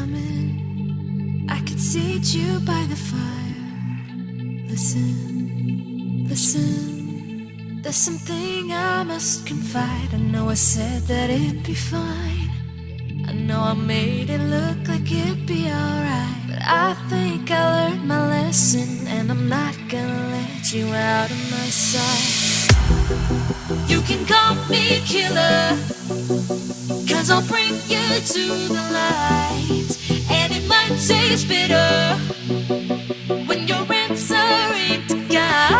coming. I could seat you by the fire. Listen, listen. There's something I must confide. I know I said that it'd be fine. I know I made it look like it'd be alright. But I think I learned my lesson, and I'm not gonna let you out of my sight. You can call me killer. Cause I'll bring you to the light tastes bitter when your answer ain't God.